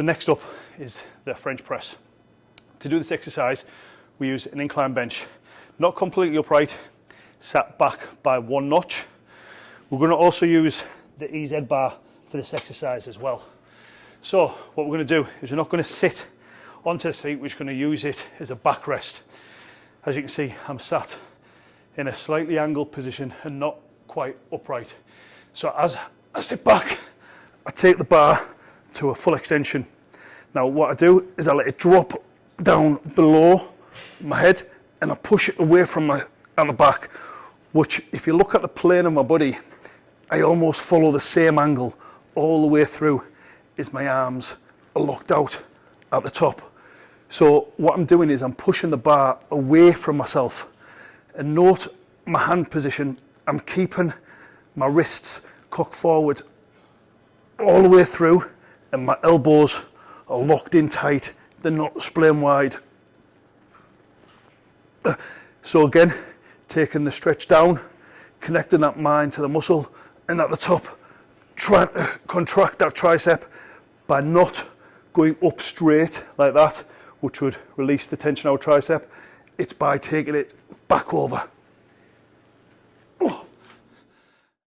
So next up is the French press. To do this exercise, we use an incline bench, not completely upright, sat back by one notch. We're going to also use the EZ bar for this exercise as well. So what we're going to do is we're not going to sit onto the seat, we're just going to use it as a backrest. As you can see, I'm sat in a slightly angled position and not quite upright. So as I sit back, I take the bar to a full extension. Now what I do is I let it drop down below my head and I push it away from my the back, which if you look at the plane of my body, I almost follow the same angle all the way through is my arms are locked out at the top. So what I'm doing is I'm pushing the bar away from myself and note my hand position. I'm keeping my wrists cocked forward all the way through and my elbows are locked in tight. They're not splaying wide. So again, taking the stretch down, connecting that mind to the muscle and at the top, trying to contract that tricep by not going up straight like that, which would release the tension out tricep. It's by taking it back over.